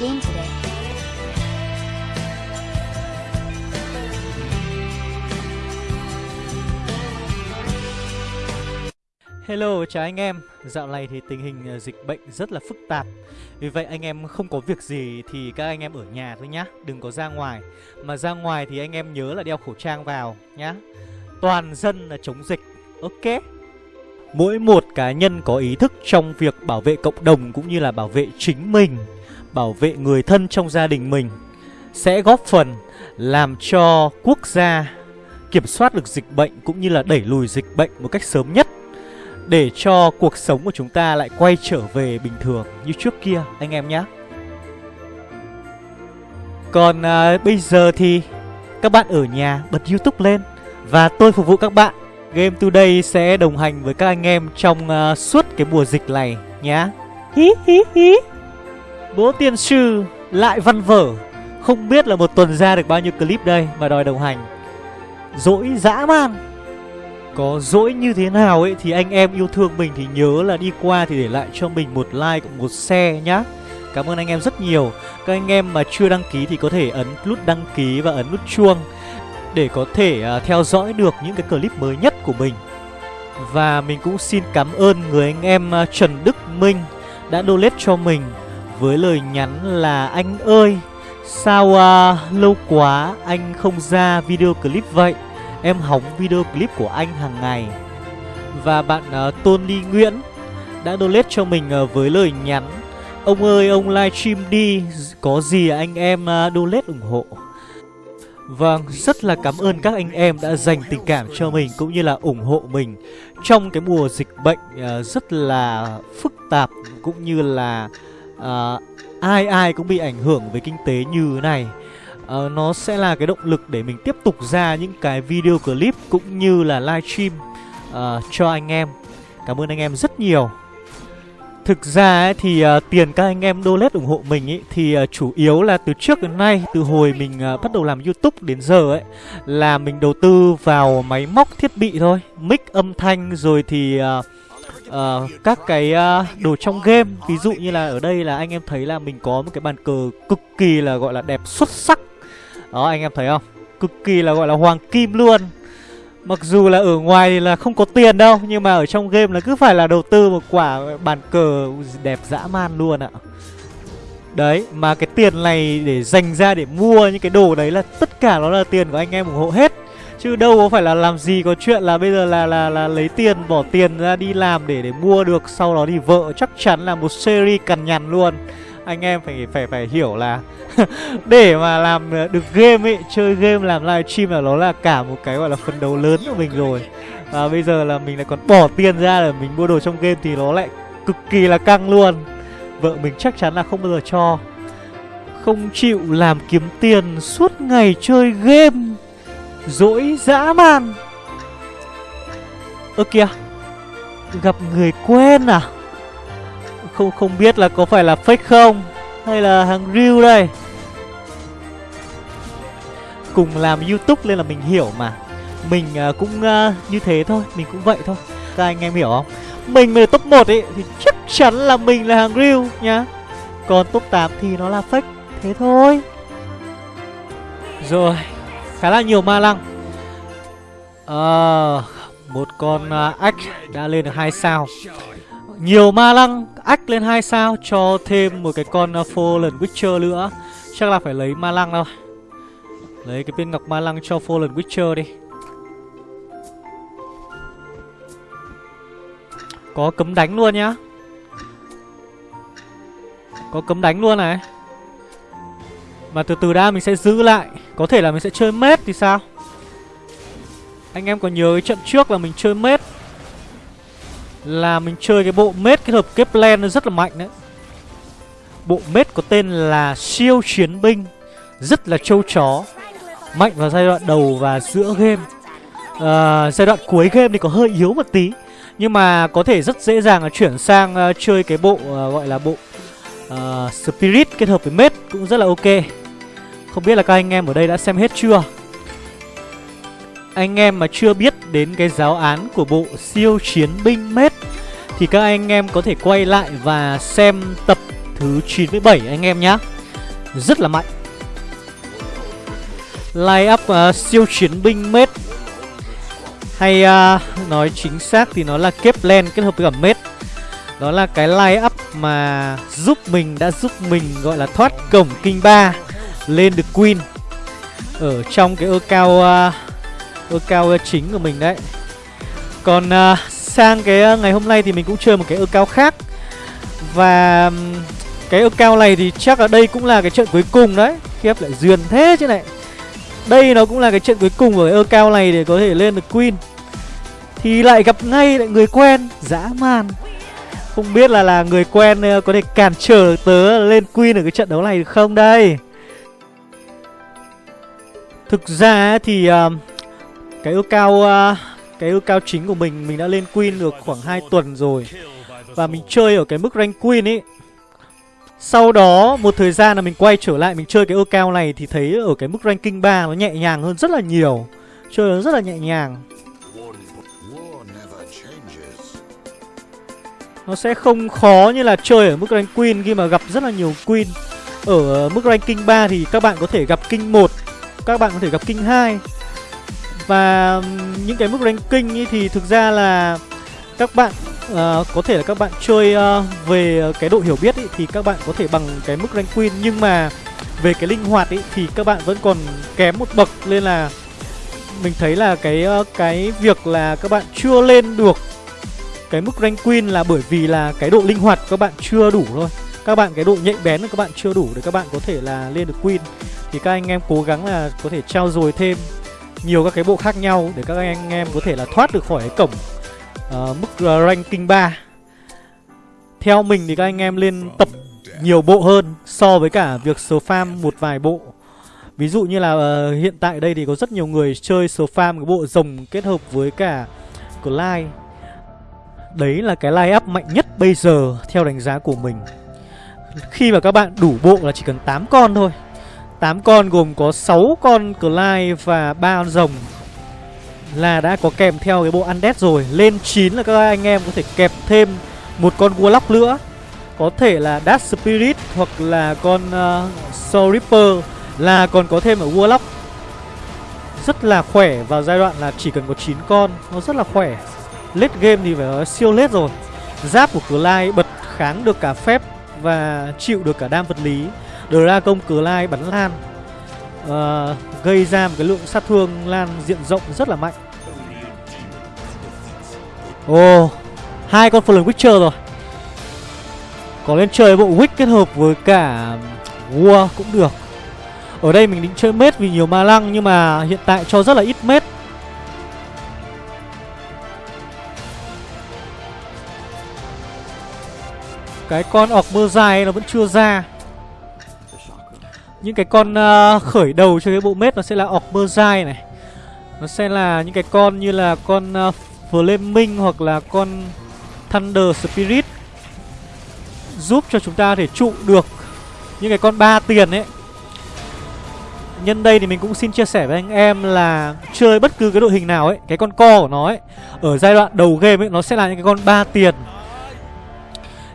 game today. Hello, chào anh em. Dạo này thì tình hình ờ, dịch bệnh rất là phức tạp. Vì vậy anh em không có việc gì thì các anh em ở nhà thôi nhá, đừng có ra ngoài. Mà ra ngoài thì anh em nhớ là đeo khẩu trang vào nhá. Toàn dân là chống dịch. Ok. Mỗi một cá nhân có ý thức trong việc bảo vệ cộng đồng cũng như là bảo vệ chính mình, bảo vệ người thân trong gia đình mình sẽ góp phần làm cho quốc gia kiểm soát được dịch bệnh cũng như là đẩy lùi dịch bệnh một cách sớm nhất để cho cuộc sống của chúng ta lại quay trở về bình thường như trước kia anh em nhé. Còn à, bây giờ thì các bạn ở nhà bật YouTube lên và tôi phục vụ các bạn. Game Today sẽ đồng hành với các anh em trong à, suốt cái mùa dịch này nhá. Hí hí hí. Bố tiên sư lại văn vở Không biết là một tuần ra được bao nhiêu clip đây Mà đòi đồng hành Dỗi dã man có dỗi như thế nào ấy thì anh em yêu thương mình thì nhớ là đi qua thì để lại cho mình một like cũng một share nhá. Cảm ơn anh em rất nhiều. Các anh em mà chưa đăng ký thì có thể ấn nút đăng ký và ấn nút chuông để có thể à, theo dõi được những cái clip mới nhất của mình. Và mình cũng xin cảm ơn người anh em à, Trần Đức Minh đã donate cho mình với lời nhắn là anh ơi sao à, lâu quá anh không ra video clip vậy? Em hóng video clip của anh hàng ngày. Và bạn uh, Tony Nguyễn đã donate cho mình uh, với lời nhắn Ông ơi ông livestream đi Có gì anh em uh, donate ủng hộ. Vâng, rất là cảm ơn các anh em đã dành tình cảm cho mình cũng như là ủng hộ mình trong cái mùa dịch bệnh uh, rất là phức tạp cũng như là uh, ai ai cũng bị ảnh hưởng với kinh tế như thế này uh, nó sẽ là cái động lực để mình tiếp tục ra những cái video clip cũng như là livestream uh, ờ, cho anh em. Cảm ơn anh em rất nhiều. Thực ra ấy, thì uh, tiền các anh em donate ủng hộ mình ấy, thì uh, chủ yếu là từ trước đến nay, từ hồi mình uh, bắt đầu làm YouTube đến giờ ấy là mình đầu tư vào máy móc thiết bị thôi, mic âm thanh rồi thì uh, uh, các cái uh, đồ trong game ví dụ như là ở đây là anh em thấy là mình có một cái bàn cờ cực kỳ là gọi là đẹp xuất sắc. Đó anh em thấy không? Cực kỳ là gọi là hoàng kim luôn. Mặc dù là ở ngoài thì là không có tiền đâu Nhưng mà ở trong game là cứ phải là đầu tư một quả bàn cờ đẹp dã man luôn ạ. Đấy, mà cái tiền này để dành ra để mua những cái đồ đấy là tất cả nó là tiền của anh em ủng hộ hết. Chứ đâu có phải là làm gì có chuyện là bây giờ là là là lấy tiền, bỏ tiền ra đi làm để để mua được, Sau đó thì vợ chắc chắn là một series cằn nhằn luôn. Anh em phải phải phải hiểu là để mà làm được game ấy, chơi game, làm livestream là nó là cả một cái gọi là phần đầu lớn của mình rồi. Và bây giờ là mình lại còn bỏ tiền ra để mình mua đồ trong game thì nó lại cực kỳ là căng luôn. Vợ mình chắc chắn là không bao giờ cho. Không chịu làm kiếm tiền suốt ngày chơi game dỗi dã man. Ơ kìa gặp người quen à? Không không biết là có phải là fake không? Hay là hàng real đây? Cùng làm youtube nên là mình hiểu mà. Mình uh, cũng uh, như thế thôi mình cũng vậy thôi. Các anh em hiểu không? Mình mà top 1 ấy thì chắc chắn là mình là hàng real nhá. Còn top 8 thì nó là fake thế thôi. Rồi khá là nhiều ma lăng. À, một con à, uh, ách đã lên được hai sao. Nhiều ma lăng ách lên hai sao cho thêm một cái con uh, fallen witcher nữa. Chắc là phải lấy ma lăng thôi Lấy cái viên ngọc ma lăng cho Fallen Witcher đi. Có cấm đánh luôn nhá. Có cấm đánh luôn này. Mà từ từ đã mình sẽ giữ lại. Có thể là mình sẽ chơi mết thì sao? Anh em có nhớ cái trận trước là mình chơi mết Là mình chơi cái bộ mết kết hợp Kepler nó rất là mạnh đấy. Bộ mết có tên là siêu chiến binh Rất là trâu chó mạnh vào giai đoạn đầu và giữa game. À, giai đoạn cuối game thì có hơi yếu một tí nhưng mà có thể rất dễ dàng là chuyển sang uh, chơi cái bộ uh, gọi là bộ uh, spirit kết hợp với mết cũng rất là ok không biết là các anh em ở đây đã xem hết chưa? Anh em mà chưa biết đến cái giáo án của bộ siêu chiến binh mết thì các anh em có thể quay lại và xem tập thứ 97 anh em nhé Rất là mạnh. Line up uh, siêu chiến binh mết Hay uh, nói chính xác thì nó là Keplen kết hợp với cả mết Đó là cái line up mà giúp mình đã giúp mình gọi là thoát cổng kinh ba. Lên được Queen. Ở trong cái ơ cao ơ cao chính của mình đấy. Còn uh, sang cái à, ngày hôm nay thì mình cũng chơi một cái ơ cao khác. Và cái ơ cao này thì chắc là đây cũng là cái trận cuối cùng đấy. Khiếp lại duyên thế chứ này. Đây nó cũng là cái trận cuối cùng của ơ cao này để có thể lên được Queen. Thì lại gặp ngay lại người quen Dã man. Không biết là là người quen à, có thể cản trở tớ lên Queen ở cái trận đấu này được không đây? Thực ra thì uh, cái ước cao uh, ờ, cái ước cao chính của mình mình đã lên Queen được khoảng 2 tuần rồi Và mình chơi ở cái mức rank Queen ấy sau đó một thời gian là mình quay trở lại mình chơi cái ước cao này thì thấy ở cái mức ranking 3 nó nhẹ nhàng hơn rất là nhiều. Chơi nó rất là nhẹ nhàng. Nó sẽ không khó như là chơi ở mức rank queen khi mà gặp rất là nhiều queen. Ở mức ranking 3 thì các bạn có thể gặp king 1, các bạn có thể gặp king 2. Và những cái mức ranking thì thực ra là các bạn uh, có thể là các bạn chơi uh, về cái độ hiểu biết ấy, thì các bạn có thể bằng cái mức rank queen nhưng mà về cái linh hoạt ấy, thì các bạn vẫn còn kém một bậc. Nên là mình thấy là cái uh, cái việc là các bạn chưa lên được cái mức rank queen là bởi vì là cái độ linh hoạt các bạn chưa đủ thôi các bạn cái độ nhạy bén của các bạn chưa đủ để các bạn có thể là lên được queen thì các anh em cố gắng là có thể trao dồi thêm nhiều các cái bộ khác nhau để các anh em có thể là thoát được khỏi cái cổng uh, mức ờ, ranking 3 Theo mình thì các anh em lên tập nhiều bộ hơn so với cả việc số farm một vài bộ. Ví dụ như là uh, hiện tại đây thì có rất nhiều người chơi số farm cái bộ rồng kết hợp với cả Clyde Đấy là cái line up mạnh nhất bây giờ theo đánh giá của mình. Khi mà các bạn đủ bộ là chỉ cần 8 con thôi. 8 con gồm có 6 con Clive và 3 con rồng là đã có kèm theo cái bộ undead rồi. Lên 9 là các anh em có thể kẹp thêm một con Warlock nữa. Có thể là Dark Spirit hoặc là con uh, Soul Reaper là còn có thêm ở Warlock. Rất là khỏe vào giai đoạn là chỉ cần có 9 con. Nó rất là khỏe. Late game thì phải nói siêu late rồi. Giáp của Clive bật kháng được cả phép và chịu được cả đam vật lý. Dragon lai bắn lan uh, ờ, gây ra một cái lượng sát thương lan diện rộng rất là mạnh. Ồ oh, hai con Fallen Witcher rồi. Có lên chơi bộ Witch kết hợp với cả War cũng được. Ở đây mình định chơi mết vì nhiều ma lăng Nhưng mà hiện tại cho rất là ít mết. Cái con ọc mơ dài nó vẫn chưa ra. Những cái con uh, khởi đầu cho cái bộ mết nó sẽ là ọc mưa dài này. Nó sẽ là những cái con như là con uh, Flaming hoặc là con Thunder Spirit. Giúp cho chúng ta thể trụ được những cái con ba tiền ấy. Nhân đây thì mình cũng xin chia sẻ với anh em là chơi bất cứ cái đội hình nào ấy Cái con co của nó ấy Ở giai đoạn đầu game ấy nó sẽ là những cái con ba tiền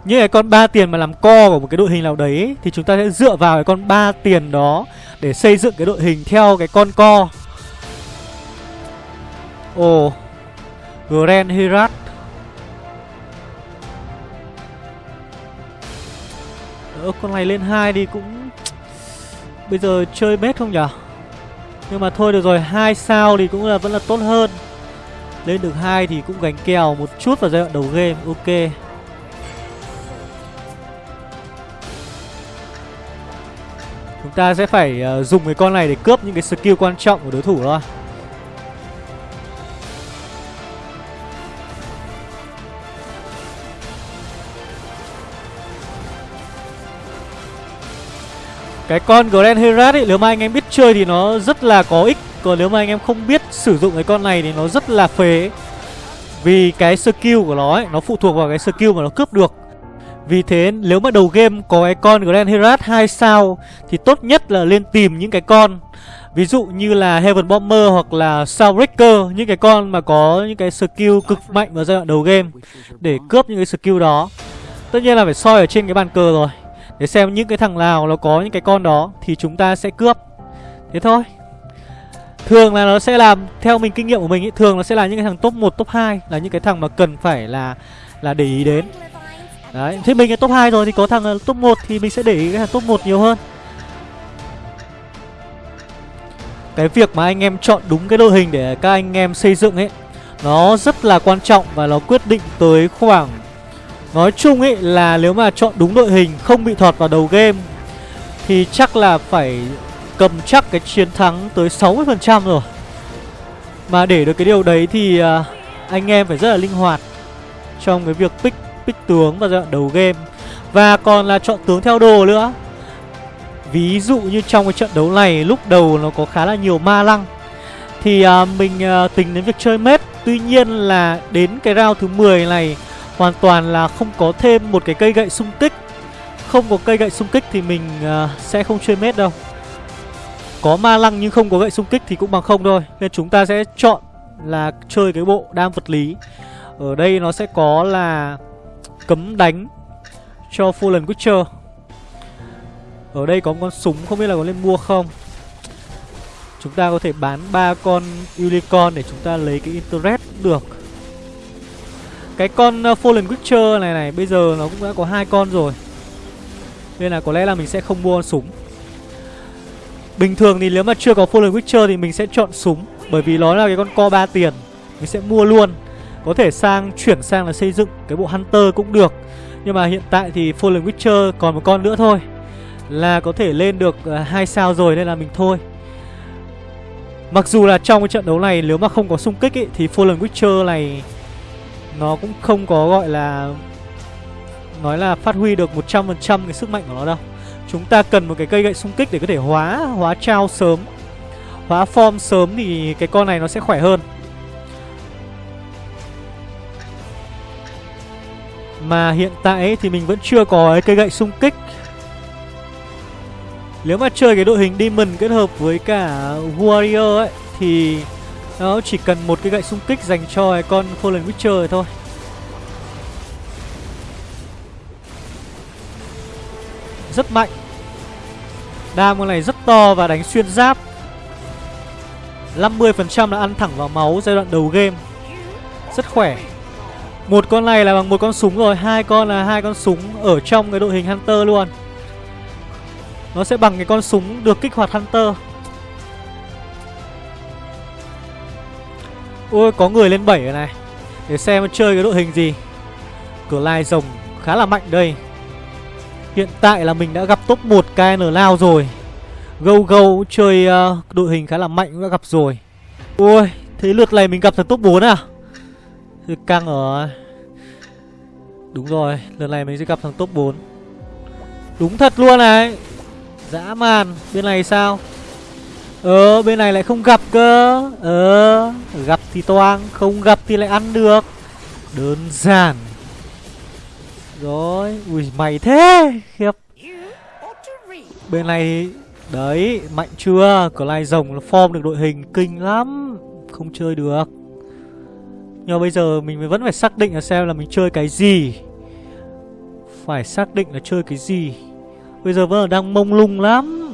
những cái con ba tiền mà làm co của một cái đội hình nào đấy thì chúng ta sẽ dựa vào cái con ba tiền đó để xây dựng cái đội hình theo cái con co. Ồ oh, grand herat. Ơ con này lên hai đi cũng bây giờ chơi bét không nhở nhưng mà thôi được rồi hai sao thì cũng là vẫn là tốt hơn. Lên được hai thì cũng gánh kèo một chút vào giai đoạn đầu game ok. Ta sẽ phải uh, dùng cái con này để cướp những cái skill quan trọng của đối thủ thôi. Cái con Grand Herat ấy, nếu mà anh em biết chơi thì nó rất là có ích. Còn nếu mà anh em không biết sử dụng cái con này thì nó rất là phế. Vì cái skill của nó ấy, nó phụ thuộc vào cái skill mà nó cướp được vì thế nếu mà đầu game có cái con Grand Herat 2 sao Thì tốt nhất là lên tìm những cái con. Ví dụ như là Heaven Bomber hoặc là Soundbreaker Những cái con mà có những cái skill cực mạnh vào giai đoạn đầu game Để cướp những cái skill đó. Tất nhiên là phải soi ở trên cái bàn cờ rồi. Để xem những cái thằng nào nó có những cái con đó Thì chúng ta sẽ cướp. Thế thôi. Thường là nó sẽ làm Theo mình kinh nghiệm của mình ý, Thường nó sẽ là những cái thằng top 1, top 2 Là những cái thằng mà cần phải là là để ý đến. Đấy Thế mình là top 2 rồi thì có thằng ờ, top 1 Thì mình sẽ để ý cái thằng top 1 nhiều hơn. Cái việc mà anh em chọn đúng cái đội hình để các anh em xây dựng ấy Nó rất là quan trọng và nó quyết định tới khoảng Nói chung ấy là nếu mà chọn đúng đội hình không bị thọt vào đầu game Thì chắc là phải cầm chắc cái chiến thắng tới 60% rồi. Mà để được cái điều đấy thì ờ, anh em phải rất là linh hoạt Trong cái việc pick, pick tướng vào giai đoạn đầu game. Và còn là chọn tướng theo đồ nữa. Ví dụ như trong cái trận đấu này lúc đầu nó có khá là nhiều ma lăng. Thì uh, mình uh, tính đến việc chơi mết. Tuy nhiên là đến cái round thứ 10 này Hoàn toàn là không có thêm một cái cây gậy xung kích. Không có cây gậy xung kích thì mình uh, sẽ không chơi mết đâu. Có ma lăng nhưng không có gậy xung kích thì cũng bằng không thôi. Nên chúng ta sẽ chọn là chơi cái bộ đam vật lý. Ở đây nó sẽ có là cấm đánh cho Fallen Witcher. Ở đây có một con súng, không biết là có nên mua không. Chúng ta có thể bán ba con Unicorn để chúng ta lấy cái interest được. Cái con ờ, Fallen Witcher này này, Bây giờ nó cũng đã có hai con rồi. Nên là có lẽ là mình sẽ không mua con súng. Bình thường thì nếu mà chưa có Fallen Witcher Thì mình sẽ chọn súng, Bởi vì nó là cái con co 3 tiền. Mình sẽ mua luôn. Có thể sang chuyển sang là xây dựng cái bộ Hunter cũng được Nhưng mà hiện tại thì Fallen Witcher còn một con nữa thôi Là có thể lên được ờ, hai sao rồi Nên là mình thôi Mặc dù là trong cái trận đấu này Nếu mà không có xung kích ấy, Thì Fallen Witcher này nó cũng không có gọi là nói là phát huy được 100% cái sức mạnh của nó đâu. Chúng ta cần một cái cây gậy xung kích để có thể hóa hóa trao sớm. Hóa form sớm thì cái con này nó sẽ khỏe hơn. Mà hiện tại ấy, thì mình vẫn chưa có cây gậy xung kích. Nếu mà chơi cái đội hình Demon kết hợp với cả Warrior ấy Thì nó chỉ cần một cái gậy xung kích dành cho con Fallen Witcher thôi. Rất mạnh. Đam con này rất to và đánh xuyên giáp. 50% là ăn thẳng vào máu giai đoạn đầu game. Rất khỏe. Một con này là bằng một con súng rồi Hai con là hai con súng ở trong cái đội hình Hunter luôn. Nó sẽ bằng cái con súng được kích hoạt Hunter. Ôi có người lên 7 rồi này. Để xem chơi cái đội hình gì. Cửa lai rồng khá là mạnh đây. Hiện tại là mình đã gặp top 1 KN Lao rồi. Go Go chơi uh, đội hình khá là mạnh cũng đã gặp rồi. Ôi Thế lượt này mình gặp thằng top 4 à? Thì căng ở Đúng rồi, lần này mình sẽ gặp thằng top 4 Đúng thật luôn này. Dã man, Bên này sao? Ờ bên này lại không gặp cơ. Ờ gặp thì toang, Không gặp thì lại ăn được. Đơn giản. Rồi, Ui, mày thế, Khiếp. Bên này, Đấy, mạnh chưa? Có lai rồng, form được đội hình kinh lắm. Không chơi được. Nhưng mà bây giờ mình vẫn phải xác định là xem là mình chơi cái gì. Phải xác định là chơi cái gì. Bây giờ vẫn là đang mông lung lắm.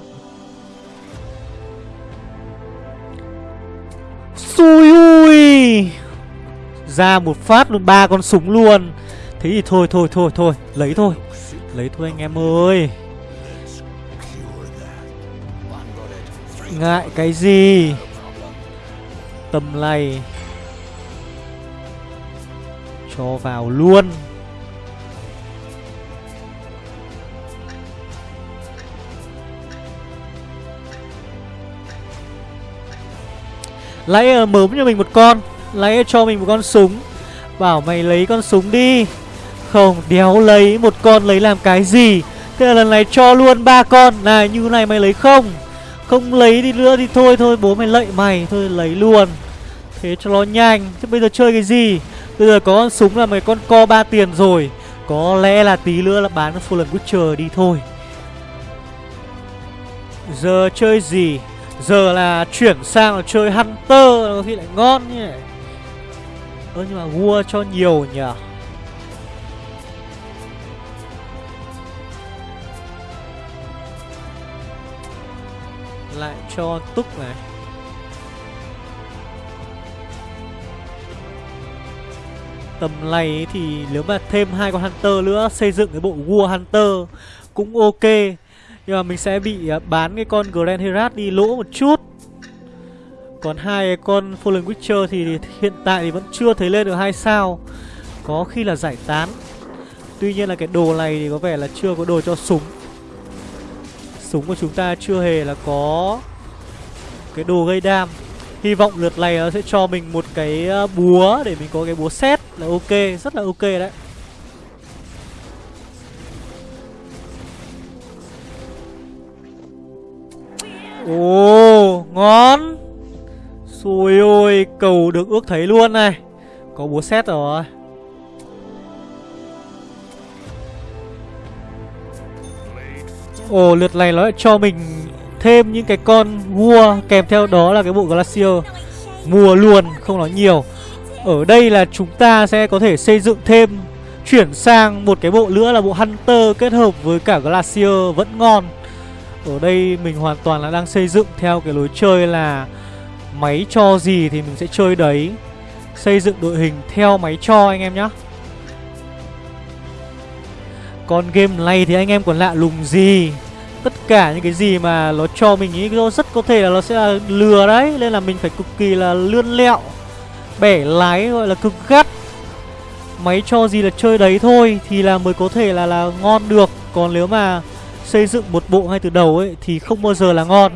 Xui ui! Ra một phát luôn, ba con súng luôn. Thế thì thôi thôi thôi thôi, Lấy thôi. Lấy thôi anh em ơi. Ngại cái gì? Tầm này. Cho vào luôn. Lấy mớm cho mình một con. Lấy cho mình một con súng. Bảo mày lấy con súng đi. Không, đéo lấy một con lấy làm cái gì? Thế là lần này cho luôn ba con. Này, như này mày lấy không? Không lấy đi nữa thì thôi thôi, bố mày lạy mày. Thôi, lấy luôn. Thế cho nó nhanh. Chứ bây giờ chơi cái gì? Bây giờ có con súng là mấy con co ba tiền rồi. Có lẽ là tí nữa là bán Fallen Witcher đi thôi. Giờ chơi gì? Giờ là chuyển sang là chơi Hunter có khi lại ngon nhỉ? Ơ, nhưng mà vua cho nhiều nhỉ? Lại cho túc này. Tầm này thì nếu mà thêm hai con Hunter nữa, Xây dựng cái bộ War Hunter Cũng ok. Nhưng mà mình sẽ bị à, bán cái con Grand Herat đi lỗ một chút. Còn hai con Fallen Witcher thì hiện tại thì vẫn chưa thấy lên được hai sao. Có khi là giải tán. Tuy nhiên là cái đồ này thì có vẻ là chưa có đồ cho súng. Súng của chúng ta chưa hề là có Cái đồ gây đam. Hy vọng lượt này nó sẽ cho mình một cái ờ, búa Để mình có cái búa xét là ok, Rất là ok đấy. Ồ, ngon. Xui ôi, cầu được ước thấy luôn này. Có búa xét rồi. Ồ, lượt này nó lại cho mình thêm những cái con vua kèm theo đó là cái bộ Glacier. Mùa luôn, không nói nhiều. Ở đây là chúng ta sẽ có thể xây dựng thêm Chuyển sang một cái bộ nữa là bộ Hunter kết hợp với cả Glacier vẫn ngon. Ở đây mình hoàn toàn là đang xây dựng theo cái lối chơi là Máy cho gì thì mình sẽ chơi đấy. Xây dựng đội hình theo máy cho anh em nhé Còn game này thì anh em còn lạ lùng gì? Tất cả những cái gì mà nó cho mình ý rất có thể là nó sẽ là lừa đấy, Nên là mình phải cực kỳ là lươn lẹo, Bẻ lái gọi là cực gắt. Máy cho gì là chơi đấy thôi Thì là mới có thể là là ngon được. Còn nếu mà xây dựng một bộ ngay từ đầu ấy Thì không bao giờ là ngon.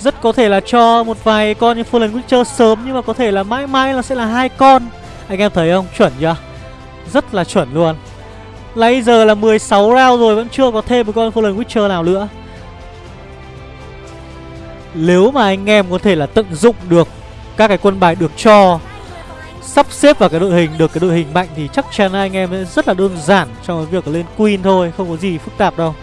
Rất có thể là cho một vài con như Fallen Witcher sớm, Nhưng mà có thể là mãi mãi nó sẽ là hai con. Anh em thấy không? Chuẩn chưa? Rất là chuẩn luôn. Lấy giờ là 16 round rồi, Vẫn chưa có thêm một con Fallen Witcher nào nữa. Nếu mà anh em có thể là tận dụng được Các cái quân bài được cho, Sắp xếp vào cái đội hình, Được cái đội hình mạnh Thì chắc chắn anh em rất là đơn giản Trong cái việc lên Queen thôi, Không có gì phức tạp đâu.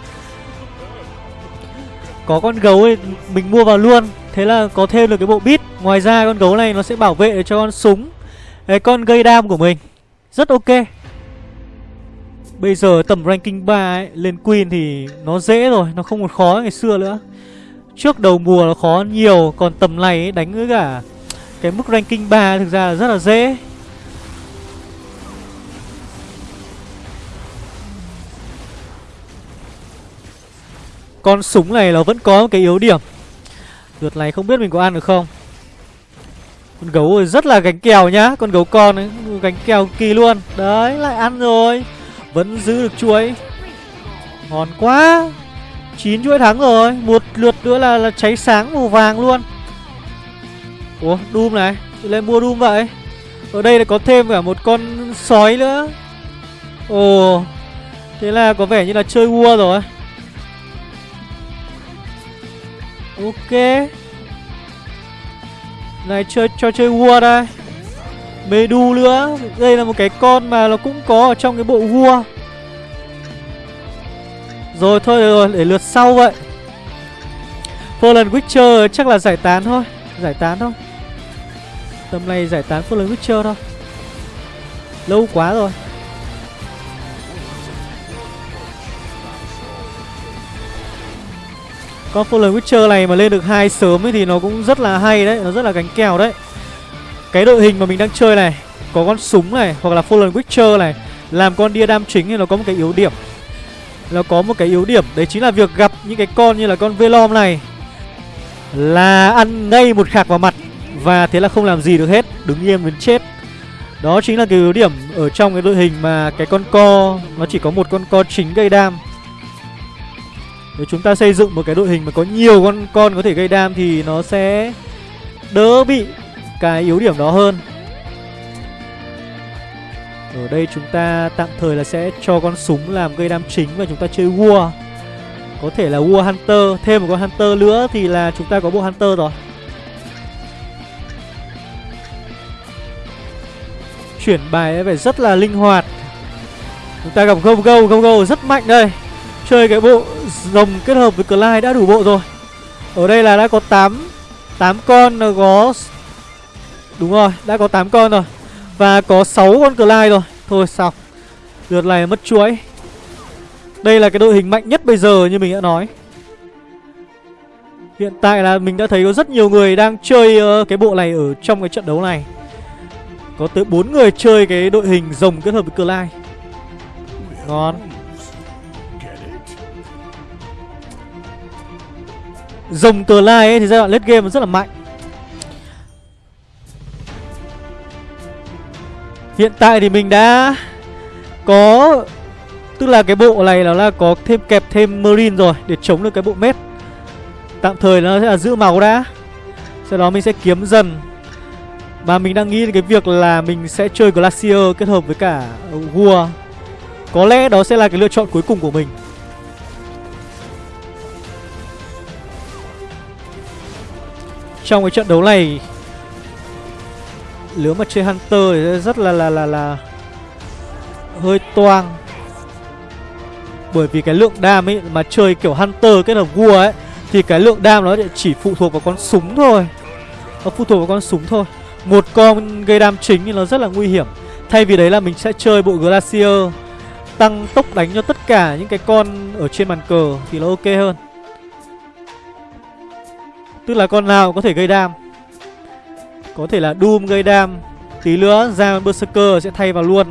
Có con gấu ấy, Mình mua vào luôn. Thế là có thêm được cái bộ bit Ngoài ra con gấu này nó sẽ bảo vệ cho con súng con gây đam của mình. Rất ok. Bây giờ tầm ranking 3 ấy, lên Queen thì nó dễ rồi, nó không còn khó ngày xưa nữa. Trước đầu mùa nó khó nhiều, còn tầm này ấy, đánh với cả cái mức ranking 3 thực ra là rất là dễ. Con súng này nó vẫn có một cái yếu điểm. Lượt này không biết mình có ăn được không. Con gấu rất là gánh kèo nhá, con gấu con ấy, gánh kèo kỳ luôn. Đấy, lại ăn rồi. Vẫn giữ được chuỗi Ngon quá. 9 chuỗi thắng rồi. Một lượt nữa là, là cháy sáng màu vàng luôn. Ủa Doom này. Lên mua Doom vậy. Ở đây là có thêm cả một con sói nữa. Ồ Thế là có vẻ như là chơi vua rồi. Ok. Này chơi cho chơi vua đây. Mê đu nữa. Đây là một cái con mà nó cũng có ở trong cái bộ vua. Rồi, thôi rồi, để lượt sau vậy. Fallen Witcher chắc là giải tán thôi, Giải tán thôi. Tầm này giải tán Fallen Witcher thôi. Lâu quá rồi. Con Fallen Witcher này mà lên được hai sớm ấy thì nó cũng rất là hay đấy, Nó rất là gánh kèo đấy cái đội hình mà mình đang chơi này, Có con súng này, Hoặc là Fallen Witcher này, Làm con đia đam chính thì nó có một cái yếu điểm. Nó có một cái yếu điểm, Đấy chính là việc gặp những cái con như là con Velom này, Là ăn ngay một khạc vào mặt, Và thế là không làm gì được hết, Đứng yên đến chết. Đó chính là cái yếu điểm ở trong cái đội hình mà cái con co, Nó chỉ có một con co chính gây đam. Nếu chúng ta xây dựng một cái đội hình mà có nhiều con con có thể gây đam Thì nó sẽ đỡ bị cái yếu điểm đó hơn. Ở đây chúng ta tạm thời là sẽ cho con súng làm gây đam chính và chúng ta chơi War. Có thể là War Hunter, Thêm một con Hunter nữa thì là chúng ta có bộ Hunter rồi. Chuyển bài phải rất là linh hoạt. Chúng ta gặp Go Go Go Go rất mạnh đây. Chơi cái bộ rồng kết hợp với Clyde đã đủ bộ rồi. Ở đây là đã có 8 8 con có Đúng rồi, đã có 8 con rồi. Và có 6 con Clyde rồi. Thôi xong Lượt này mất chuỗi. Đây là cái đội hình mạnh nhất bây giờ như mình đã nói. Hiện tại là mình đã thấy có rất nhiều người đang chơi uh, cái bộ này ở trong cái trận đấu này. Có tới 4 người chơi cái đội hình rồng kết hợp với Clyde. Ngon. Rồng Clyde ấy thì giai đoạn late game rất là mạnh. Hiện tại thì mình đã có, Tức là cái bộ này nó là có thêm kẹp thêm Marine rồi Để chống được cái bộ mét. Tạm thời nó sẽ là giữ máu đã. Sau đó mình sẽ kiếm dần. Và mình đang nghĩ đến cái việc là mình sẽ chơi Glacier kết hợp với cả ờ, Vua Có lẽ đó sẽ là cái lựa chọn cuối cùng của mình. Trong cái trận đấu này nếu mà chơi Hunter thì rất là là là là Hơi toang. Bởi vì cái lượng đam ấy, mà chơi kiểu Hunter kết hợp vua ấy, thì cái lượng đam nó chỉ phụ thuộc vào con súng thôi. Nó phụ thuộc vào con súng thôi. Một con gây đam chính thì nó rất là nguy hiểm. Thay vì đấy là mình sẽ chơi bộ Glacier, Tăng tốc đánh cho tất cả những cái con ở trên bàn cờ Thì nó ok hơn. Tức là con nào có thể gây đam. Có thể là Doom gây đam, Tí nữa ra Berserker sẽ thay vào luôn.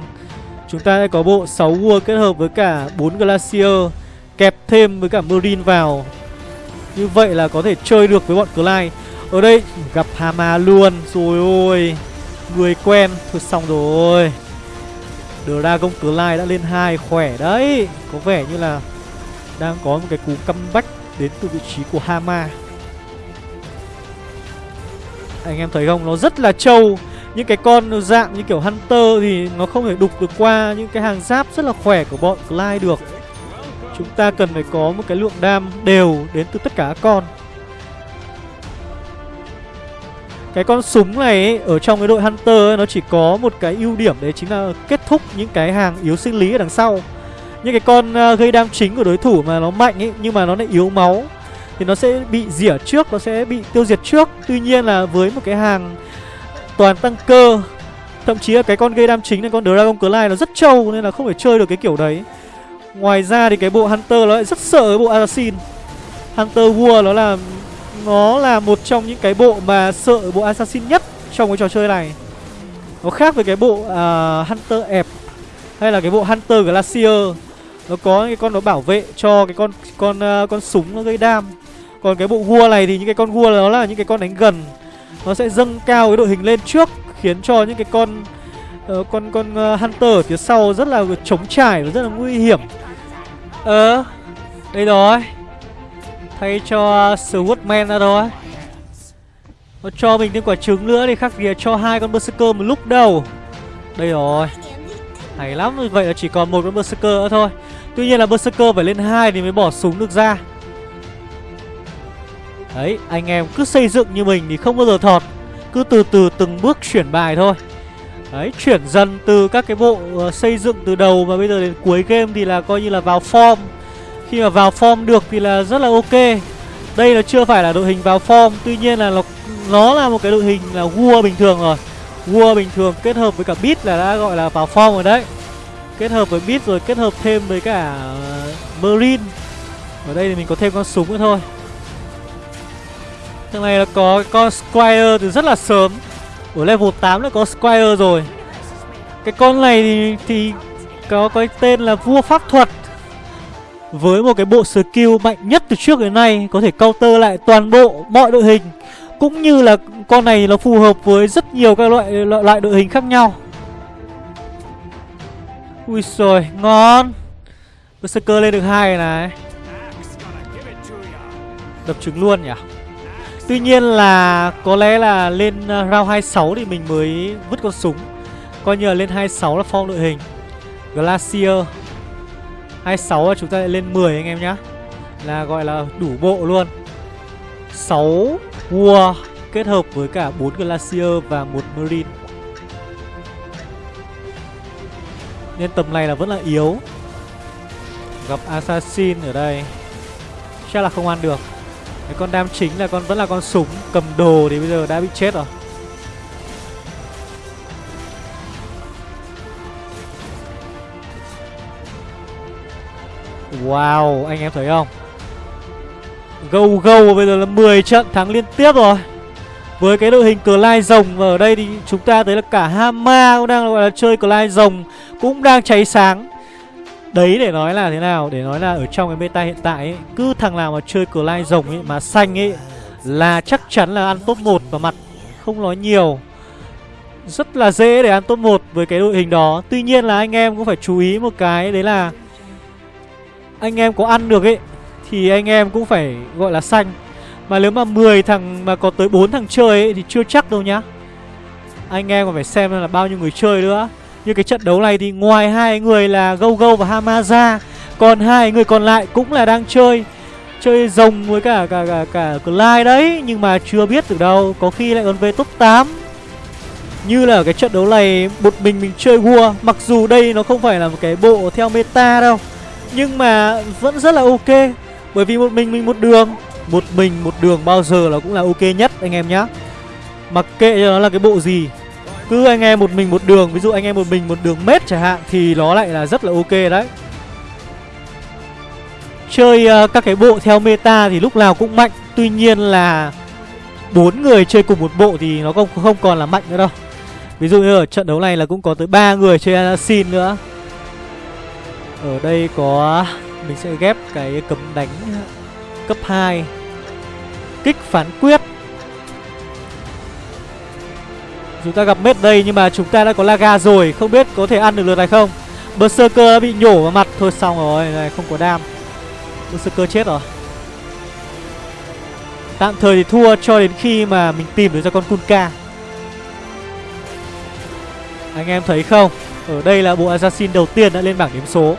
Chúng ta sẽ có bộ 6 vua kết hợp với cả 4 Glacier, Kẹp thêm với cả Marine vào. Như vậy là có thể chơi được với bọn Clyde. Ở đây, gặp Hama luôn. Rồi ôi, Người quen. Thôi xong rồi. Dragon Clyde đã lên hai khỏe đấy. Có vẻ như là Đang có một cái cú comeback Đến từ vị trí của Hama. Anh em thấy không? Nó rất là trâu. Những cái con dạng như kiểu Hunter Thì nó không thể đục được qua Những cái hàng giáp rất là khỏe của bọn Clyde được. Chúng ta cần phải có một cái lượng đam đều đến từ tất cả các con. Cái con súng này ấy, ở trong cái đội Hunter ấy, nó chỉ có một cái ưu điểm đấy chính là kết thúc những cái hàng yếu sinh lý ở đằng sau. Những cái con ờ, gây đam chính của đối thủ mà nó mạnh ấy nhưng mà nó lại yếu máu. Thì nó sẽ bị rỉa trước, nó sẽ bị tiêu diệt trước. Tuy nhiên là với một cái hàng toàn tăng cơ Thậm chí là cái con gây đam chính này con Dragon Clyde nó rất trâu nên là không phải chơi được cái kiểu đấy. Ngoài ra thì cái bộ Hunter nó lại rất sợ cái bộ Assassin. Hunter vua nó là Nó là một trong những cái bộ mà sợ bộ Assassin nhất trong cái trò chơi này. Nó khác với cái bộ uh, Hunter ẹp Hay là cái bộ Hunter Glacier. Nó có cái con nó bảo vệ cho cái con con uh, con súng nó gây đam. Còn cái bộ vua này thì những cái con vua đó là những cái con đánh gần. Nó sẽ dâng cao cái đội hình lên trước Khiến cho những cái con uh, con con uh, Hunter ở phía sau rất là chống trải và rất là nguy hiểm. Ờ Đây rồi. Thay cho ờ, Swordman ra rồi Nó cho mình thêm quả trứng nữa thì khác gì cho hai con Berserker một lúc đâu. Đây rồi. Hay lắm Vậy là chỉ còn một con Berserker nữa thôi. Tuy nhiên là Berserker phải lên hai thì mới bỏ súng được ra. Đấy anh em cứ xây dựng như mình thì không bao giờ thọt. Cứ từ từ từng bước chuyển bài thôi. Đấy, chuyển dần từ các cái bộ ờ, xây dựng từ đầu và bây giờ đến cuối game thì là coi như là vào form. Khi mà vào form được thì là rất là ok. Đây là chưa phải là đội hình vào form Tuy nhiên là nó, nó là một cái đội hình là vua bình thường rồi. Vua bình thường kết hợp với cả beat là đã gọi là vào form rồi đấy. Kết hợp với beat rồi kết hợp thêm với cả ờ, Marine Ở đây thì mình có thêm con súng nữa thôi. Thằng này là có con Squire từ rất là sớm. Ở level 8 đã có Squire rồi. Cái con này thì, thì có cái tên là vua pháp thuật. Với một cái bộ skill mạnh nhất từ trước đến nay Có thể counter lại toàn bộ mọi đội hình. Cũng như là con này nó phù hợp với rất nhiều các loại loại, loại đội hình khác nhau. Ui rồi ngon. Berserker lên được hai này. Đập trứng luôn nhỉ? Tuy nhiên là có lẽ là lên ờ, round 26 thì mình mới vứt con súng. Coi như là lên 26 là form đội hình. Glacier. 26 là chúng ta lại lên 10 anh em nhá. Là gọi là đủ bộ luôn. 6 War kết hợp với cả 4 Glacier và một Marine. Nên tầm này là vẫn là yếu. Gặp Assassin ở đây. Chắc là không ăn được cái con đam chính là con vẫn là con súng cầm đồ thì bây giờ đã bị chết rồi. Wow, anh em thấy không? Gâu gâu bây giờ là 10 trận thắng liên tiếp rồi. Với cái đội hình cờ lai rồng Và ở đây thì chúng ta thấy là cả Hama cũng đang gọi là chơi cờ lai rồng Cũng đang cháy sáng. Đấy để nói là thế nào? Để nói là ở trong cái meta hiện tại ấy, Cứ thằng nào mà chơi cờ lai rồng ấy Mà xanh ấy Là chắc chắn là ăn top 1 vào mặt. Không nói nhiều. Rất là dễ để ăn top 1 với cái đội hình đó. Tuy nhiên là anh em cũng phải chú ý một cái Đấy là Anh em có ăn được ấy Thì anh em cũng phải gọi là xanh. Mà nếu mà 10 thằng mà có tới 4 thằng chơi ấy Thì chưa chắc đâu nhá. Anh em còn phải xem là bao nhiêu người chơi nữa như cái trận đấu này thì ngoài hai người là gâu gâu và Hamaza Còn hai người còn lại cũng là đang chơi Chơi rồng với cả cả cả, cả Clyde đấy Nhưng mà chưa biết từ đâu Có khi lại còn về top 8 Như là ở cái trận đấu này Một mình mình chơi vua Mặc dù đây nó không phải là một cái bộ theo meta đâu Nhưng mà vẫn rất là ok Bởi vì một mình mình một đường Một mình một đường bao giờ là cũng là ok nhất anh em nhá. Mặc kệ cho nó là cái bộ gì cứ anh em một mình một đường Ví dụ anh em một mình một đường mét chẳng hạn Thì nó lại là rất là ok đấy. Chơi uh, các cái bộ theo meta thì lúc nào cũng mạnh Tuy nhiên là bốn người chơi cùng một bộ thì nó không không còn là mạnh nữa đâu. Ví dụ như ở trận đấu này là cũng có tới ba người chơi assassin nữa. Ở đây có Mình sẽ ghép cái cấm đánh cấp 2 Kích phán quyết. Chúng ta gặp mết đây nhưng mà chúng ta đã có Laga rồi. Không biết có thể ăn được lượt này không? Berserker đã bị nhổ vào mặt. Thôi xong rồi, này, không có đam. Berserker chết rồi. Tạm thời thì thua cho đến khi mà mình tìm được ra con Kunka. Anh em thấy không? Ở đây là bộ Assassin đầu tiên đã lên bảng điểm số.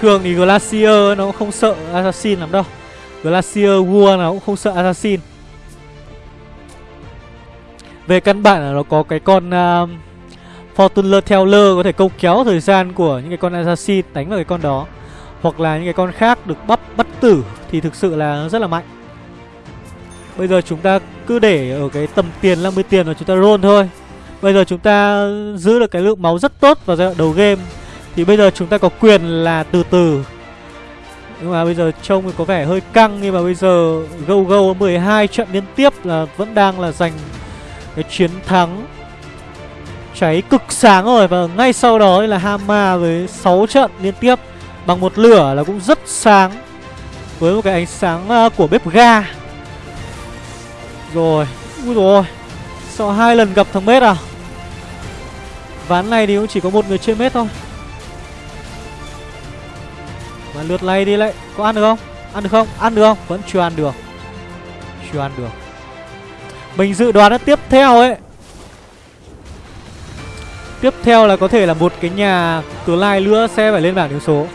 Thường thì Glacier nó cũng không sợ Assassin lắm đâu. Glacier vua nó cũng không sợ Assassin về căn bản là nó có cái con uh, Fortuner Teller có thể câu kéo thời gian của những cái con Assassin đánh vào cái con đó. Hoặc là những cái con khác được bắp bắt tử thì thực sự là rất là mạnh. Bây giờ chúng ta cứ để ở cái tầm tiền 50 tiền rồi chúng ta roll thôi. Bây giờ chúng ta giữ được cái lượng máu rất tốt vào giai đoạn đầu game. Thì bây giờ chúng ta có quyền là từ từ. Nhưng mà bây giờ trông có vẻ hơi căng Nhưng mà bây giờ Go Go 12 trận liên tiếp là vẫn đang là giành cái chiến thắng. Cháy cực sáng rồi và ngay sau đó là Hama với 6 trận liên tiếp bằng một lửa là cũng rất sáng với một cái ánh sáng à, của bếp ga. Rồi, ui rồi sau hai lần gặp thằng mết à? Ván này thì cũng chỉ có một người chơi mết thôi. Và lượt này đi lại có ăn được không? Ăn được không? Ăn được không? Vẫn chưa ăn được. Chưa ăn được mình dự đoán là tiếp theo ấy. Tiếp theo là có thể là một cái nhà cửa lai nữa sẽ phải lên bảng điểm số.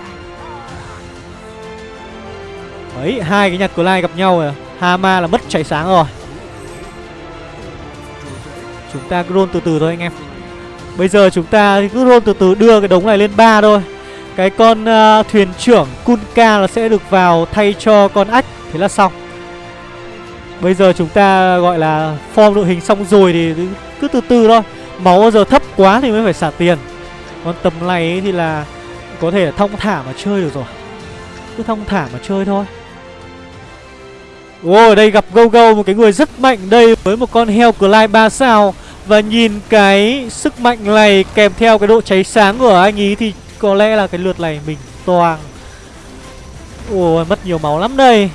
Đấy, hai cái nhà cửa lai gặp nhau rồi. Hama là mất cháy sáng rồi. Chúng ta cứ roll từ từ thôi anh em. Bây giờ chúng ta cứ roll từ từ đưa cái đống này lên ba thôi. Cái con uh, thuyền trưởng Kunka là sẽ được vào thay cho con ách. Thế là xong. Bây giờ chúng ta gọi là form đội hình xong rồi thì cứ từ từ thôi. Máu bao giờ thấp quá thì mới phải xả tiền. Còn tầm này thì là có thể là thong thả mà chơi được rồi. Cứ thong thả mà chơi thôi. Ồ, đây gặp Go Go một cái người rất mạnh đây với một con heo Clyde 3 sao. Và nhìn cái sức mạnh này kèm theo cái độ cháy sáng của anh ý thì có lẽ là cái lượt này mình toàn Ồ, mất nhiều máu lắm đây.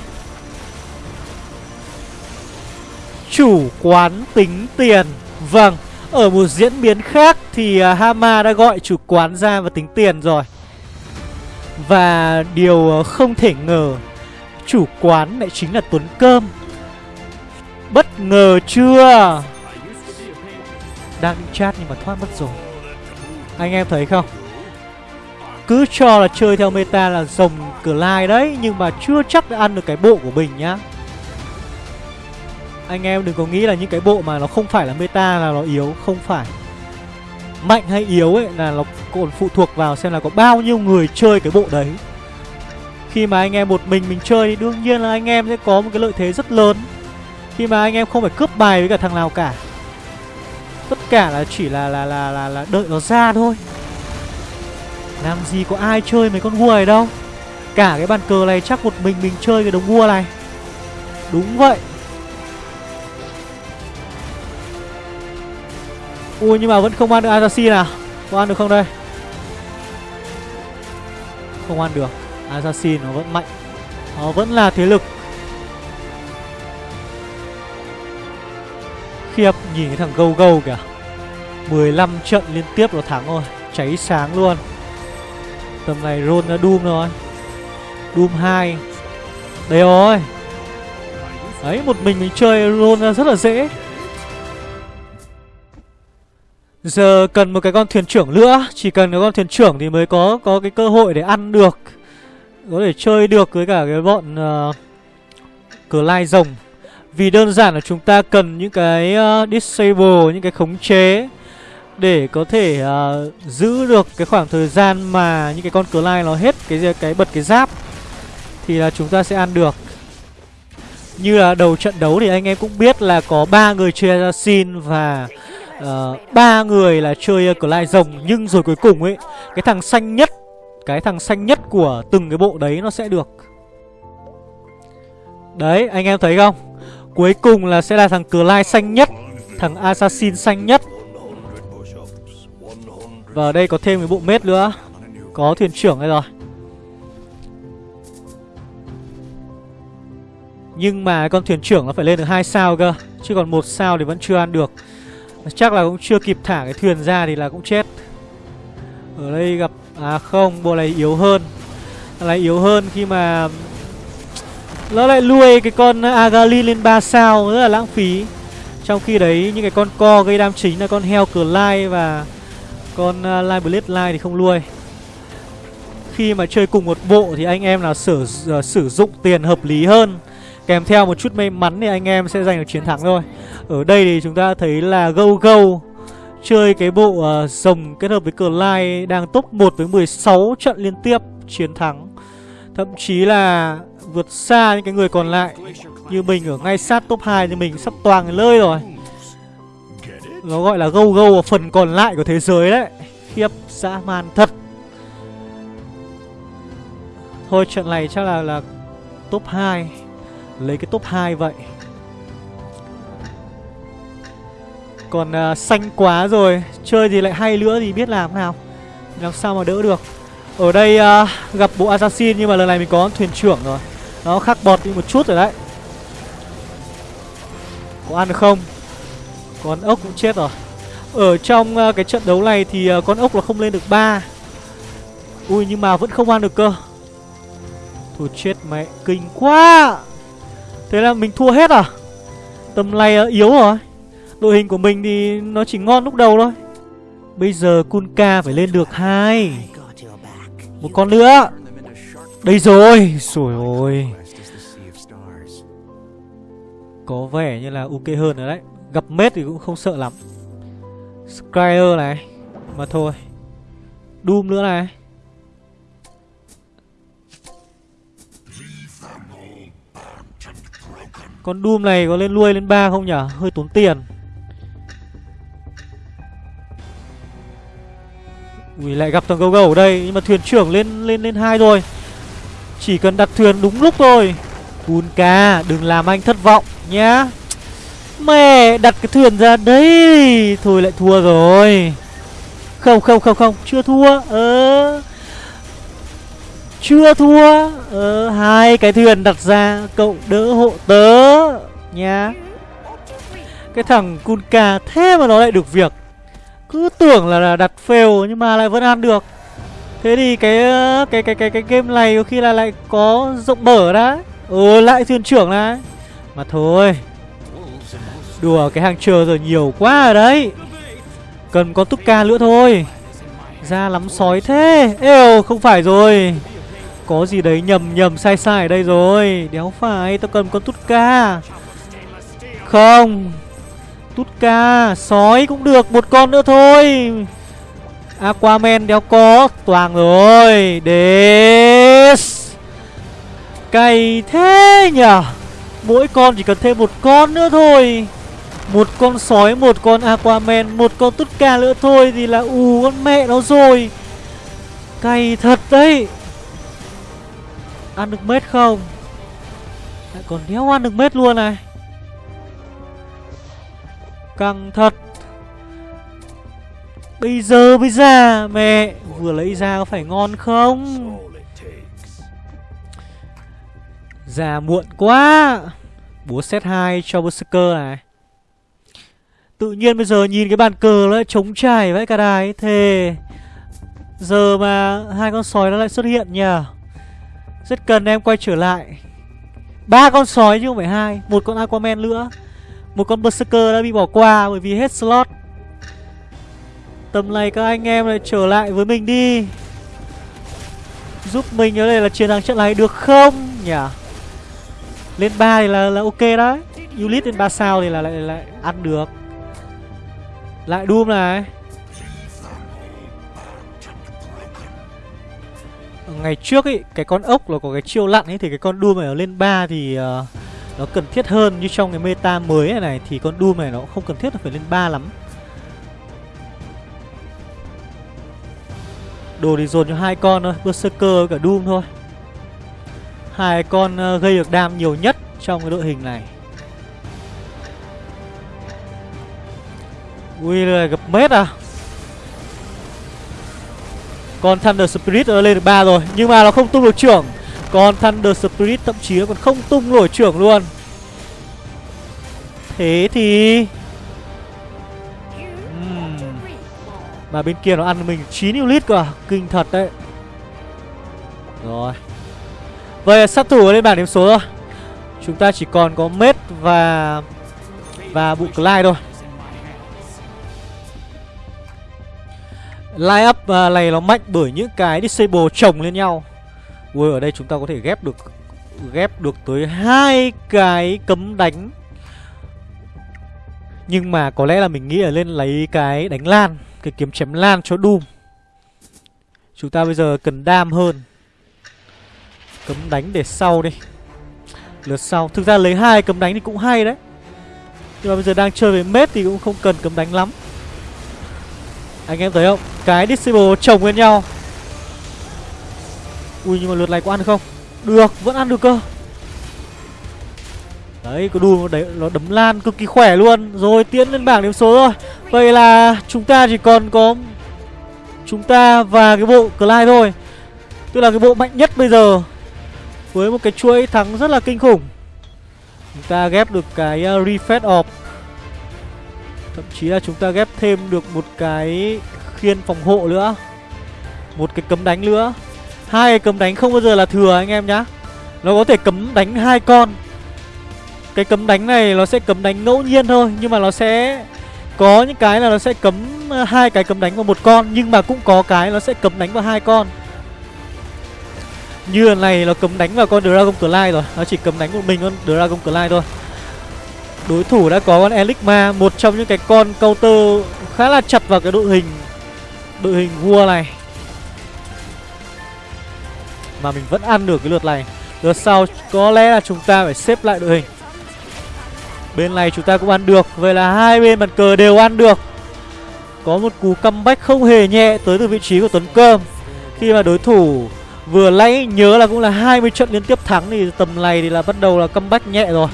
Chủ quán tính tiền. Vâng Ở một diễn biến khác thì à, Hama đã gọi chủ quán ra và tính tiền rồi. Và điều à, không thể ngờ, Chủ quán lại chính là Tuấn Cơm. Bất ngờ chưa? Đang định chat nhưng mà thoát mất rồi. Anh em thấy không? Cứ cho là chơi theo meta là rồng cửa lai đấy, Nhưng mà chưa chắc đã ăn được cái bộ của mình nhá anh em đừng có nghĩ là những cái bộ mà nó không phải là meta là nó yếu Không phải. Mạnh hay yếu ấy là nó còn phụ thuộc vào xem là có bao nhiêu người chơi cái bộ đấy. Khi mà anh em một mình mình chơi thì đương nhiên là anh em sẽ có một cái lợi thế rất lớn. Khi mà anh em không phải cướp bài với cả thằng nào cả. Tất cả là chỉ là là là là, là đợi nó ra thôi. Làm gì có ai chơi mấy con vua này đâu. Cả cái bàn cờ này chắc một mình mình chơi cái đồng vua này. Đúng vậy. Ui, nhưng mà vẫn không ăn được Assassin à Có ăn được không đây? Không ăn được. Assassin nó vẫn mạnh. Nó vẫn là thế lực. Khiếp nhìn cái thằng gâu gâu kìa. 15 trận liên tiếp nó thắng rồi. Cháy sáng luôn. Tầm này Ron đã Doom rồi. Doom 2 đây rồi. Đấy, một mình mình chơi Ron ra rất là dễ. Giờ cần một cái con thuyền trưởng nữa. Chỉ cần cái con thuyền trưởng thì mới có có cái cơ hội để ăn được. Có thể chơi được với cả cái bọn uh, Cờ lai rồng. Vì đơn giản là chúng ta cần những cái uh, disable, những cái khống chế Để có thể uh, giữ được cái khoảng thời gian mà những cái con cờ lai nó hết cái cái bật cái giáp Thì là chúng ta sẽ ăn được. Như là đầu trận đấu thì anh em cũng biết là có ba người chơi assassin và Ờ, ba uh, người là chơi uh, Clyde rồng nhưng rồi cuối cùng ấy cái thằng xanh nhất cái thằng xanh nhất của từng cái bộ đấy nó sẽ được. Đấy anh em thấy không? Cuối cùng là sẽ là thằng Clyde xanh nhất thằng assassin xanh nhất. Và ở đây có thêm cái bộ mết nữa. Có thuyền trưởng đây rồi. Nhưng mà con thuyền trưởng nó phải lên được hai sao cơ chứ còn một sao thì vẫn chưa ăn được. Chắc là cũng chưa kịp thả cái thuyền ra thì là cũng chết. Ở đây gặp À không, bộ này yếu hơn. Này yếu hơn khi mà Nó lại nuôi cái con Agali lên 3 sao Rất là lãng phí. Trong khi đấy những cái con co gây đam chính là con heo cờ lai Và con à, uh, Live Blade Lai thì không nuôi. Khi mà chơi cùng một bộ thì anh em nào sử, uh, à, sử dụng tiền hợp lý hơn. Kèm theo một chút may mắn thì anh em sẽ giành được chiến thắng thôi. Ở đây thì chúng ta thấy là Go Go Chơi cái bộ ờ, uh, rồng kết hợp với Clyde Đang top 1 với 16 trận liên tiếp chiến thắng. Thậm chí là vượt xa những cái người còn lại Như mình ở ngay sát top 2 thì mình sắp toàn lơi rồi. Nó gọi là Go Go ở phần còn lại của thế giới đấy. Khiếp dã man thật. Thôi trận này chắc là là top 2 Lấy cái top 2 vậy. Còn uh, xanh quá rồi Chơi thì lại hay nữa thì biết làm nào. Làm sao mà đỡ được. Ở đây uh, gặp bộ assassin Nhưng mà lần này mình có thuyền trưởng rồi. Nó khắc bọt đi một chút rồi đấy. Có ăn được không? Con ốc cũng chết rồi. Ở trong uh, cái trận đấu này thì uh, con ốc là không lên được 3 Ui nhưng mà vẫn không ăn được cơ. Thôi chết mẹ Kinh quá. Thế là mình thua hết à? Tầm này à, yếu rồi. Đội hình của mình thì nó chỉ ngon lúc đầu thôi. Bây giờ Kunka phải lên được hai. Một con nữa. Đây rồi. Rồi ôi. Có vẻ như là ok hơn rồi đấy. Gặp mết thì cũng không sợ lắm. Skyer này. Mà thôi. Doom nữa này. Con Doom này có lên nuôi lên ba không nhở Hơi tốn tiền. Ui lại gặp thằng gấu gấu ở đây Nhưng mà thuyền trưởng lên lên lên hai rồi. Chỉ cần đặt thuyền đúng lúc thôi. Kunka đừng làm anh thất vọng nhá. Mẹ đặt cái thuyền ra đấy Thôi lại thua rồi. Không không không không Chưa thua. Ờ. Chưa thua. Ờ, hai cái thuyền đặt ra cậu đỡ hộ tớ nha. Cái thằng kunka thế mà nó lại được việc. Cứ tưởng là, đặt fail nhưng mà lại vẫn ăn được. Thế thì cái ờ, cái cái cái cái game này có khi là lại có rộng mở đã ừ lại thuyền trưởng này. Mà thôi đùa cái hàng chờ rồi nhiều quá rồi đấy. Cần có túc ca nữa thôi. Ra lắm sói thế. Êu không phải rồi. Có gì đấy nhầm nhầm sai sai ở đây rồi. Đéo phải Tao cần con tút ca không. Tút ca, Sói cũng được, Một con nữa thôi. Aquaman đéo có, Toàn rồi. Des Cày thế nhở Mỗi con chỉ cần thêm một con nữa thôi. Một con sói, Một con Aquaman, Một con tút ca nữa thôi Thì là ù con mẹ nó rồi. Cày thật đấy. Ăn được mết không? Lại còn đéo ăn được mết luôn này Căng thật. Bây giờ mới ra, Mẹ. Vừa lấy ra có phải ngon không? Ra muộn quá. Búa set 2 cho Berserker này. Tự nhiên bây giờ nhìn cái bàn cờ nó lại trống trải vậy cả đài Thề. Giờ mà hai con sói nó lại xuất hiện nhờ. Rất cần em quay trở lại. Ba con sói chứ không phải hai, Một con Aquaman nữa. Một con Berserker đã bị bỏ qua bởi vì hết slot. Tầm này các anh em lại trở lại với mình đi. Giúp mình ở đây là chiến thắng trận này được không? Nhỉ? Lên 3 thì là, là ok đấy. Ulit lên 3 sao thì là lại, lại ăn được. Lại Doom này. Ngày trước ấy, cái con ốc là có cái chiêu lặn ấy Thì cái con Doom này ở lên 3 thì uh, nó cần thiết hơn Như trong cái meta mới này này, Thì con Doom này nó không cần thiết là phải lên 3 lắm. Đồ thì dồn cho hai con thôi, Berserker cả Doom thôi. Hai con ờ, gây được đam nhiều nhất trong cái đội hình này. Ui là gặp mết à. Con Thunder Spirit nó lên được 3 rồi, Nhưng mà nó không tung được trưởng. Con Thunder Spirit thậm chí còn không tung nổi trưởng luôn. Thế thì Mà bên kia nó ăn mình 9 unit cơ Kinh thật đấy. Rồi. Vậy sát thủ lên bảng điểm số rồi Chúng ta chỉ còn có Mết và Và bụ Clyde thôi. Line up uh, này nó mạnh bởi những cái disable chồng lên nhau Ui ở đây chúng ta có thể ghép được Ghép được tới hai cái cấm đánh. Nhưng mà có lẽ là mình nghĩ là lên lấy cái đánh lan, cái kiếm chém lan cho Doom. Chúng ta bây giờ cần đam hơn. Cấm đánh để sau đi. Lượt sau. Thực ra lấy hai cấm đánh thì cũng hay đấy. Nhưng mà bây giờ đang chơi với mết thì cũng không cần cấm đánh lắm. Anh em thấy không? Cái disable chồng lên nhau. Ui nhưng mà lượt này có ăn được không? Được vẫn ăn được cơ. Đấy, có đu đấy nó đấm lan cực kỳ khỏe luôn. Rồi tiến lên bảng điểm số rồi. Vậy là chúng ta chỉ còn có Chúng ta và cái bộ Clyde thôi. Tức là cái bộ mạnh nhất bây giờ. Với một cái chuỗi thắng rất là kinh khủng. Chúng ta ghép được cái uh, Refresh off Thậm chí là chúng ta ghép thêm được một cái khiên phòng hộ nữa. Một cái cấm đánh nữa. Hai cái cấm đánh không bao giờ là thừa anh em nhá. Nó có thể cấm đánh hai con. Cái cấm đánh này nó sẽ cấm đánh ngẫu nhiên thôi, nhưng mà nó sẽ có những cái là nó sẽ cấm ờ, hai cái cấm đánh vào một con, nhưng mà cũng có cái nó sẽ cấm đánh vào hai con. Như lần này nó cấm đánh vào con Dragon Clyde rồi, Nó chỉ cấm đánh một mình con Dragon Clyde thôi. Đối thủ đã có con Elixma Một trong những cái con counter khá là chặt vào cái đội hình Đội hình vua này. Mà mình vẫn ăn được cái lượt này. Lượt sau có lẽ là chúng ta phải xếp lại đội hình. Bên này chúng ta cũng ăn được, Vậy là hai bên bàn cờ đều ăn được. Có một cú comeback không hề nhẹ Tới từ vị trí của Tuấn Cơm. Khi mà đối thủ vừa lấy nhớ là cũng là 20 trận liên tiếp thắng Thì tầm này thì là bắt đầu là comeback nhẹ rồi.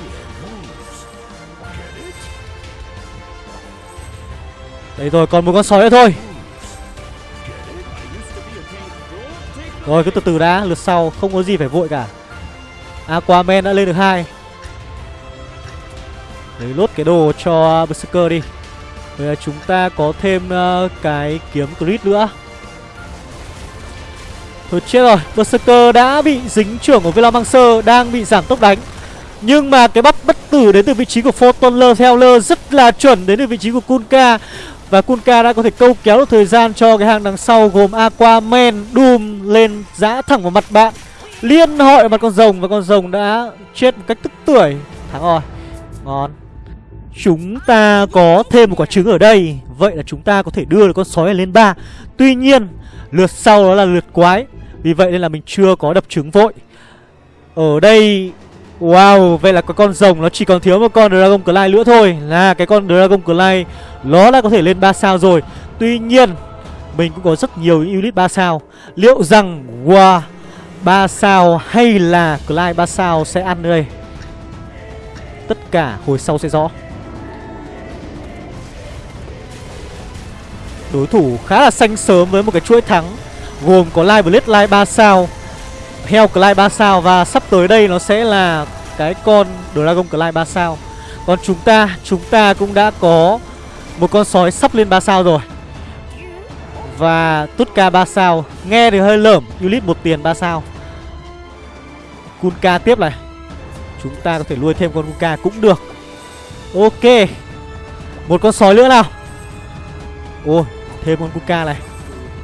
Đấy rồi, còn một con sói nữa thôi. Rồi cứ từ từ đã Lượt sau không có gì phải vội cả. Aquaman đã lên được hai. Lấy lốt cái đồ cho Berserker đi. Bây giờ chúng ta có thêm uh, cái kiếm crit nữa. Thôi chết rồi. Berserker đã bị dính trưởng của Velomancer Đang bị giảm tốc đánh. Nhưng mà cái bắt bất tử đến từ vị trí của Photonler Theoler Rất là chuẩn đến từ vị trí của Kunka và Kunka đã có thể câu kéo được thời gian cho cái hàng đằng sau Gồm Aquaman, Doom lên giã thẳng vào mặt bạn. Liên hội mặt con rồng Và con rồng đã chết một cách tức tuổi Thắng rồi Ngon. Chúng ta có thêm một quả trứng ở đây. Vậy là chúng ta có thể đưa được con sói lên 3 Tuy nhiên Lượt sau đó là lượt quái. Vì vậy nên là mình chưa có đập trứng vội. Ở đây Wow, vậy là cái con rồng nó chỉ còn thiếu một con Dragon Clay nữa thôi. Là cái con Dragon Clay Nó đã có thể lên 3 sao rồi. Tuy nhiên Mình cũng có rất nhiều những unit 3 sao. Liệu rằng Wow 3 sao hay là Clay 3 sao sẽ ăn đây? Tất cả hồi sau sẽ rõ. Đối thủ khá là xanh sớm với một cái chuỗi thắng Gồm có Live Blade Live 3 sao Hell Clyde 3 sao Và sắp tới đây nó sẽ là cái con Dragon Clyde 3 sao. Còn chúng ta, chúng ta cũng đã có một con sói sắp lên 3 sao rồi. Và Tutka 3 sao Nghe thì hơi lởm Ulit một tiền 3 sao. Kunka tiếp này. Chúng ta có thể nuôi thêm con Kunka cũng được. Ok. Một con sói nữa nào. Ôi thêm con kunka này.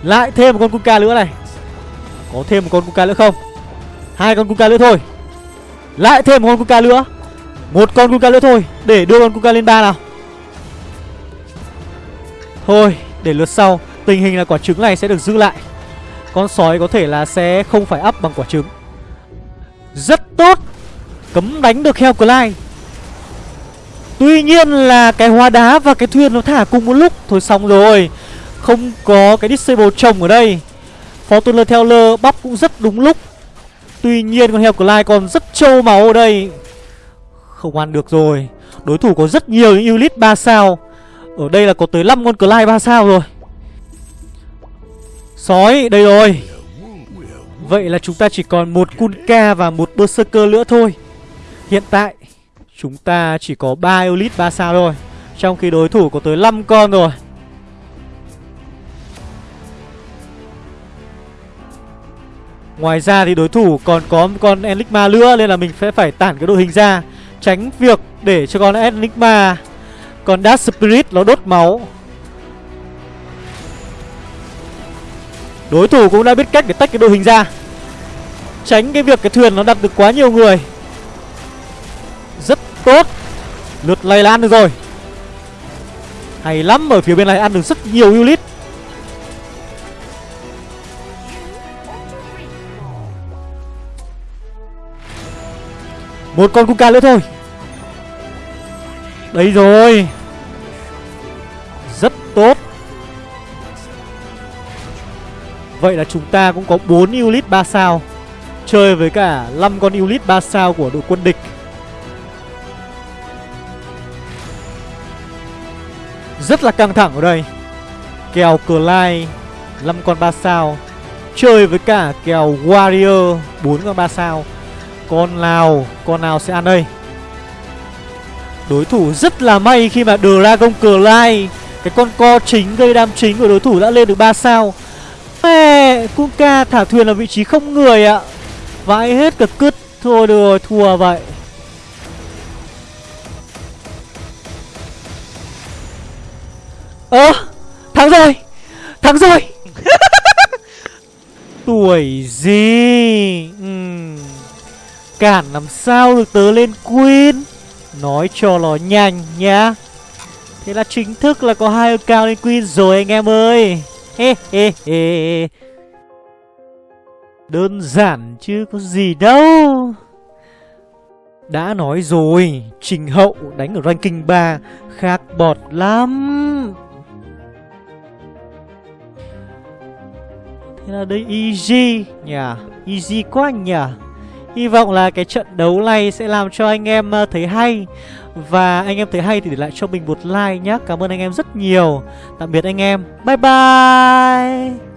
Lại thêm một con kunka nữa này. Có thêm một con kunka nữa không? Hai con Kuka nữa thôi. Lại thêm một con Kuka nữa. Một con Kuka nữa thôi, Để đưa con Kuka lên ba nào. Thôi, để lượt sau, Tình hình là quả trứng này sẽ được giữ lại. Con sói có thể là sẽ không phải up bằng quả trứng. Rất tốt! Cấm đánh được heo Clyde. Tuy nhiên là cái hóa đá và cái thuyền nó thả cùng một lúc. Thôi xong rồi, Không có cái disable trồng ở đây. Fortuner Teller bắp cũng rất đúng lúc. Tuy nhiên con heo Clyde còn rất trâu máu ở đây. Không ăn được rồi. Đối thủ có rất nhiều những unit 3 sao. Ở đây là có tới 5 con Clyde 3 sao rồi. Sói, đây rồi. Vậy là chúng ta chỉ còn một Kunka và một Berserker nữa thôi. Hiện tại, Chúng ta chỉ có 3 Elite 3 sao thôi. Trong khi đối thủ có tới 5 con rồi. Ngoài ra thì đối thủ còn có một con Enigma nữa, Nên là mình sẽ phải tản cái đội hình ra, Tránh việc để cho con Enigma Còn Dark Spirit nó đốt máu. Đối thủ cũng đã biết cách để tách cái đội hình ra, Tránh cái việc cái thuyền nó đặt được quá nhiều người. Rất tốt, Lượt này là ăn được rồi. Hay lắm, ở phía bên này ăn được rất nhiều unit. Một con Kuka nữa thôi. Đấy rồi. Rất tốt. Vậy là chúng ta cũng có 4 Ulit 3 sao. Chơi với cả 5 con Ulit 3 sao của đội quân địch. Rất là căng thẳng ở đây. Kèo Clyde 5 con 3 sao. Chơi với cả kèo Warrior 4 con 3 sao. Con nào Con nào sẽ ăn đây? Đối thủ rất là may khi mà Dragon Clyde Cái con co chính gây đam chính của đối thủ đã lên được 3 sao. Mẹ, Kuka thả thuyền ở vị trí không người ạ. Vãi hết cả cứt, Thôi được rồi, thua vậy. Ơ, Thắng rồi Thắng rồi. Tuổi gì? Uhm. Cản làm sao được tớ lên Queen? Nói cho nó nhanh nhá. Thế là chính thức là có hai cao lên Queen rồi anh em ơi. He he he. Đơn giản chứ có gì đâu. Đã nói rồi, Trình Hậu đánh ở ranking 3 Khác bọt lắm. Thế là đây easy nhỉ? Easy quá nhỉ? Hy vọng là cái trận đấu này sẽ làm cho anh em ờ, thấy hay. Và anh em thấy hay thì để lại cho mình một like nhé Cảm ơn anh em rất nhiều. Tạm biệt anh em. Bye bye!